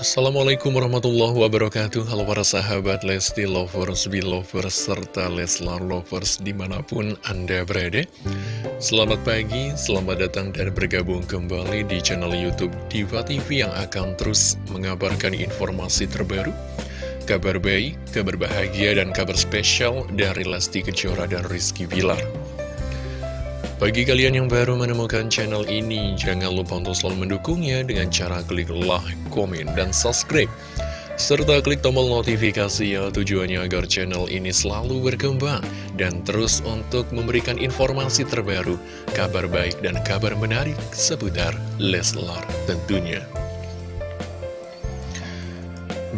Assalamualaikum warahmatullahi wabarakatuh. Halo para sahabat Lesti Lovers, Belovers, serta Leslar Lovers di mana pun Anda berada. Selamat pagi, selamat datang dan bergabung kembali di channel Youtube Diva TV yang akan terus mengabarkan informasi terbaru Kabar baik, kabar bahagia, dan kabar spesial dari Lesti Kejora dan Rizky Bilar bagi kalian yang baru menemukan channel ini, jangan lupa untuk selalu mendukungnya dengan cara klik like, komen, dan subscribe. Serta klik tombol notifikasi ya tujuannya agar channel ini selalu berkembang dan terus untuk memberikan informasi terbaru, kabar baik dan kabar menarik seputar Leslar tentunya.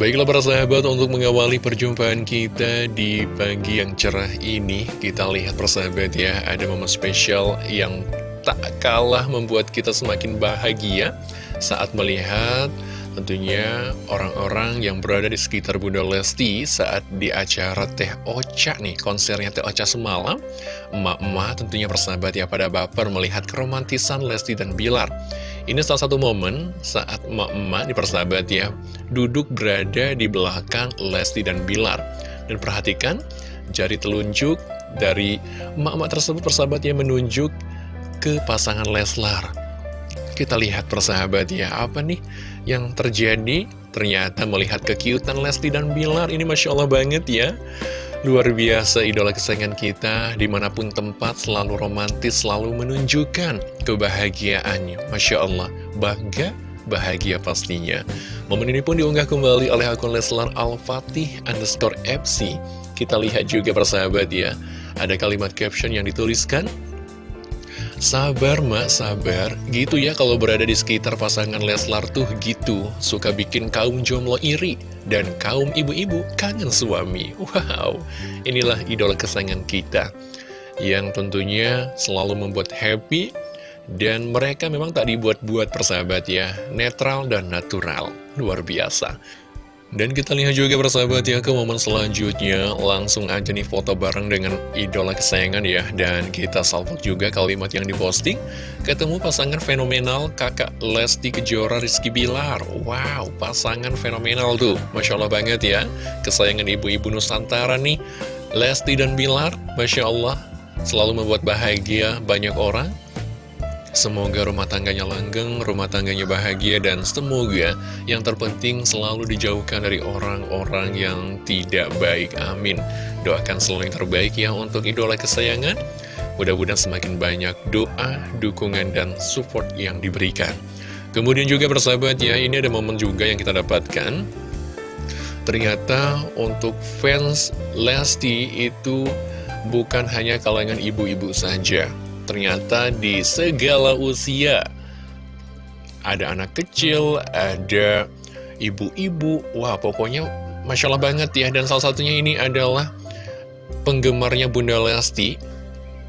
Baiklah para sahabat untuk mengawali perjumpaan kita di pagi yang cerah ini Kita lihat persahabat ya ada momen spesial yang tak kalah membuat kita semakin bahagia Saat melihat tentunya orang-orang yang berada di sekitar Bunda Lesti saat di acara Teh Ocha nih konsernya Teh Ocha semalam emak-emak tentunya persahabat ya pada baper melihat keromantisan Lesti dan Bilar. Ini salah satu momen saat emak-emak di persahabat ya Duduk berada di belakang Lesti dan Bilar. Dan perhatikan jari telunjuk dari emak-emak tersebut persahabat ya menunjuk ke pasangan Leslar. Kita lihat persahabat ya apa nih yang terjadi Ternyata melihat kekiutan Lesti dan Bilar Ini Masya Allah banget ya Luar biasa idola kesayangan kita di mana pun tempat selalu romantis, selalu menunjukkan kebahagiaannya. Masya Allah, bangga, bahagia pastinya. Momen ini pun diunggah kembali oleh akun Leslar Al-Fatih underscore FC. Kita lihat juga persahabat ya, ada kalimat caption yang dituliskan, Sabar mak, sabar. Gitu ya kalau berada di sekitar pasangan Leslar tuh gitu. Suka bikin kaum jomblo iri. Dan kaum ibu-ibu kangen suami. Wow, inilah idola kesayangan kita. Yang tentunya selalu membuat happy. Dan mereka memang tak dibuat-buat persahabat ya. Netral dan natural. Luar biasa. Dan kita lihat juga persahabat ya ke momen selanjutnya. Langsung aja nih foto bareng dengan idola kesayangan ya. Dan kita salvok juga kalimat yang diposting. Ketemu pasangan fenomenal kakak Lesti Kejora Rizky Bilar. Wow pasangan fenomenal tuh. Masya Allah banget ya. Kesayangan ibu-ibu Nusantara nih. Lesti dan Bilar Masya Allah Selalu membuat bahagia banyak orang Semoga rumah tangganya langgeng, rumah tangganya bahagia, dan semoga yang terpenting selalu dijauhkan dari orang-orang yang tidak baik. Amin. Doakan selalu yang terbaik ya untuk idola kesayangan. Mudah-mudahan semakin banyak doa, dukungan, dan support yang diberikan. Kemudian juga bersahabat ya, ini ada momen juga yang kita dapatkan. Ternyata untuk fans Lesti itu bukan hanya kalangan ibu-ibu saja ternyata di segala usia. Ada anak kecil, ada ibu-ibu, wah pokoknya Masya Allah banget ya, dan salah satunya ini adalah penggemarnya Bunda Lesti,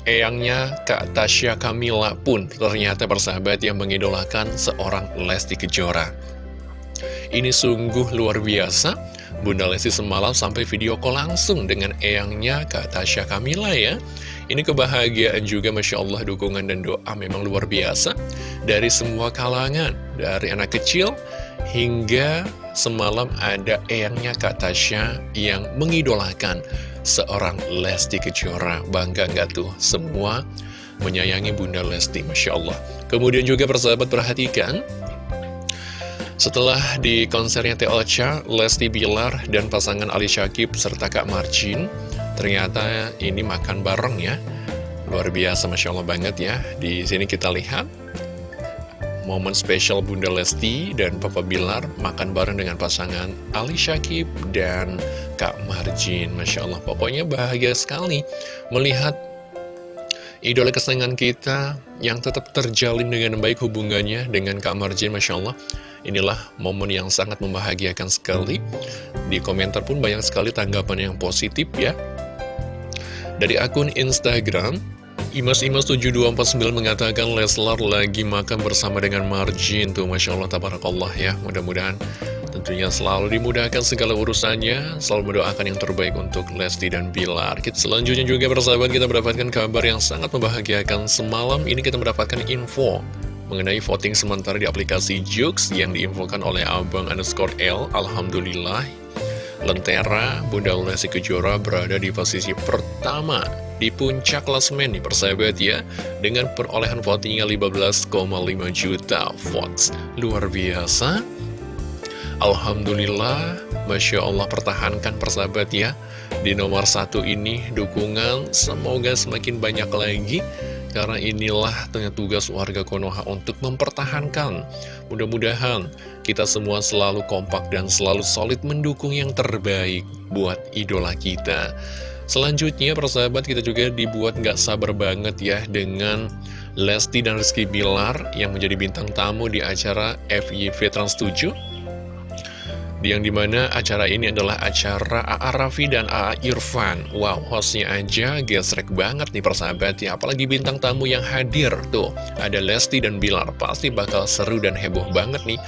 eyangnya Kak Tasya Kamila pun ternyata persahabat yang mengidolakan seorang Lesti Kejora. Ini sungguh luar biasa, Bunda Lesti semalam sampai video call langsung dengan eyangnya Kak Tasya Kamila ya. Ini kebahagiaan juga Masya Allah dukungan dan doa memang luar biasa. Dari semua kalangan Dari anak kecil hingga semalam ada eyangnya Kak Tasya yang mengidolakan seorang Lesti Kejora. Bangga nggak tuh? Semua menyayangi Bunda Lesti Masya Allah. Kemudian juga persahabat perhatikan setelah di konsernya Teh Ocha, Lesti Bilar dan pasangan Ali Syakib serta Kak Marcin Ternyata ini makan bareng ya. Luar biasa Masya Allah banget ya. Di sini kita lihat Momen spesial Bunda Lesti dan Papa Bilar Makan bareng dengan pasangan Ali Syakib dan Kak Marjin. Masya Allah pokoknya bahagia sekali Melihat idola kesayangan kita yang tetap terjalin dengan baik hubungannya dengan Kak Marjin Masya Allah. Inilah momen yang sangat membahagiakan sekali. Di komentar pun banyak sekali tanggapan yang positif ya dari akun Instagram, Imas-Imas7249 mengatakan Leslar lagi makan bersama dengan Marjin tuh Masya Allah, Tabarakallah ya. Mudah-mudahan tentunya selalu dimudahkan segala urusannya. Selalu mendoakan yang terbaik untuk Lesti dan Bilar. Kita Selanjutnya juga persahabat kita mendapatkan kabar yang sangat membahagiakan. Semalam ini kita mendapatkan info mengenai voting sementara di aplikasi Jux yang diinfokan oleh Abang underscore L. Alhamdulillah, Lentera Bunda Lesti Kejora berada di posisi pertama di puncak klasmen nih persahabat ya dengan perolehan votingnya 15,5 juta votes. Luar biasa. Alhamdulillah, Masya Allah pertahankan persahabat ya Di nomor satu ini dukungan semoga semakin banyak lagi karena inilah ternyata tugas warga Konoha untuk mempertahankan. Mudah-mudahan kita semua selalu kompak dan selalu solid mendukung yang terbaik buat idola kita. Selanjutnya persahabat kita juga dibuat nggak sabar banget ya dengan Lesti dan Rizky Bilar yang menjadi bintang tamu di acara FYV Trans 7 yang di mana acara ini adalah acara A.A. Raffi dan A.A. Irfan. Wow, hostnya aja gesrek banget nih persahabat ya Apalagi bintang tamu yang hadir tuh. Ada Lesti dan Bilar Pasti bakal seru dan heboh banget nih.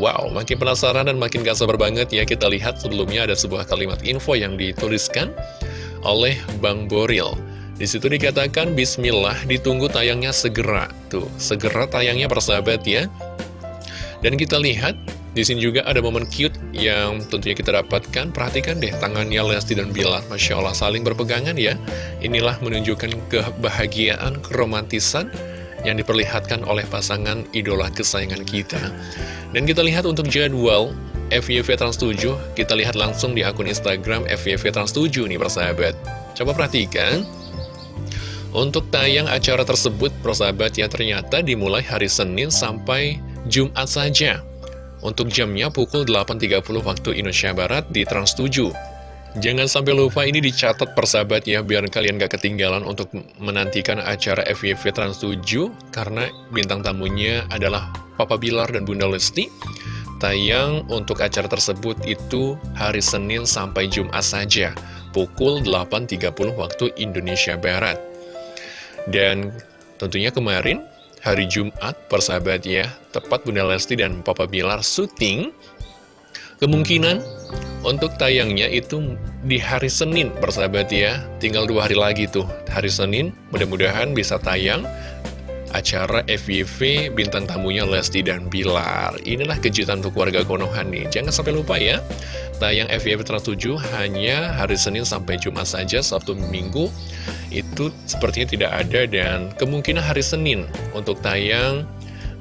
Wow, makin penasaran dan makin gak sabar banget ya. Kita lihat sebelumnya ada sebuah kalimat info yang dituliskan oleh Bang Boril. Di situ dikatakan Bismillah ditunggu tayangnya segera. Tuh, segera tayangnya persahabat ya. Dan kita lihat di sini juga ada momen cute yang tentunya kita dapatkan. Perhatikan deh tangannya Lesti dan Bilar. Masya Allah saling berpegangan ya. Inilah menunjukkan kebahagiaan, keromantisan yang diperlihatkan oleh pasangan idola kesayangan kita. Dan kita lihat untuk jadwal FYV Trans 7, kita lihat langsung di akun Instagram FYV Trans 7 nih persahabat. Coba perhatikan. Untuk tayang acara tersebut, persahabat ya ternyata dimulai hari Senin sampai Jumat saja. Untuk jamnya pukul 8.30 waktu Indonesia Barat di Trans 7. Jangan sampai lupa ini dicatat persahabat ya, biar kalian gak ketinggalan untuk menantikan acara FYV Trans 7, karena bintang tamunya adalah Papa Bilar dan Bunda Lesti. Tayang untuk acara tersebut itu hari Senin sampai Jumat saja, pukul 8.30 waktu Indonesia Barat. Dan tentunya kemarin hari Jumat, persahabat ya, tepat Bunda Lesti dan Papa Bilar syuting, kemungkinan untuk tayangnya itu di hari Senin, persahabat ya, tinggal dua hari lagi tuh, hari Senin, mudah-mudahan bisa tayang acara FYV bintang tamunya Lesti dan Bilar. Inilah kejutan untuk warga Konoha nih. Jangan sampai lupa ya, tayang Trans 7 hanya hari Senin sampai Jumat saja, Sabtu Minggu. Itu sepertinya tidak ada dan kemungkinan hari Senin untuk tayang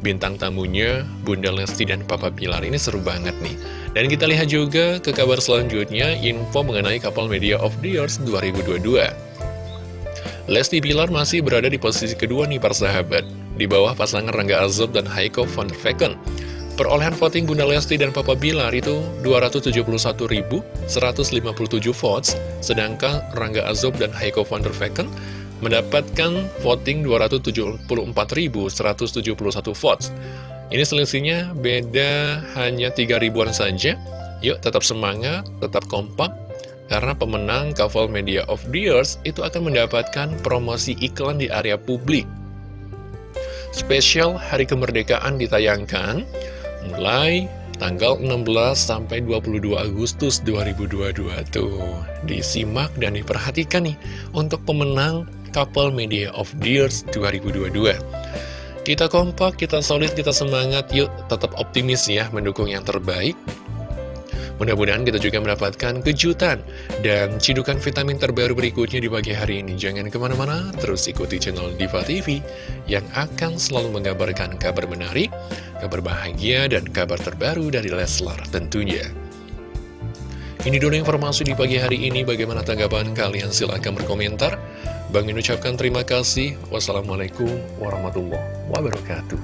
bintang tamunya Bunda Lesti dan Papa Pilar ini seru banget nih. Dan kita lihat juga ke kabar selanjutnya info mengenai kapal Media of the Years 2022 Lesti Pilar masih berada di posisi kedua nih persahabat di bawah pasangan Rangga Azob dan Haiko van der Vecken Perolehan voting Bunda Lesti dan Papa Bilar itu 271.157 votes, sedangkan Rangga Azob dan Heiko van der Vecken mendapatkan voting 274.171 votes. Ini selisihnya beda hanya 3 ribuan saja. Yuk tetap semangat, tetap kompak, karena pemenang Couple Media of the Years itu akan mendapatkan promosi iklan di area publik. Spesial Hari Kemerdekaan ditayangkan mulai tanggal 16 sampai 22 Agustus 2022 tuh. Disimak dan diperhatikan nih untuk pemenang Couple Media of the Years 2022 kita kompak, kita solid, kita semangat yuk tetap optimis ya mendukung yang terbaik Mudah-mudahan kita juga mendapatkan kejutan dan cidukan vitamin terbaru berikutnya di pagi hari ini. Jangan ke mana-mana, terus ikuti channel Diva TV yang akan selalu mengabarkan kabar menarik, kabar bahagia, dan kabar terbaru dari Leslar tentunya. Ini dulu informasi di pagi hari ini. Bagaimana tanggapan kalian? Silahkan berkomentar. Bang ucapkan terima kasih. Wassalamualaikum warahmatullahi wabarakatuh.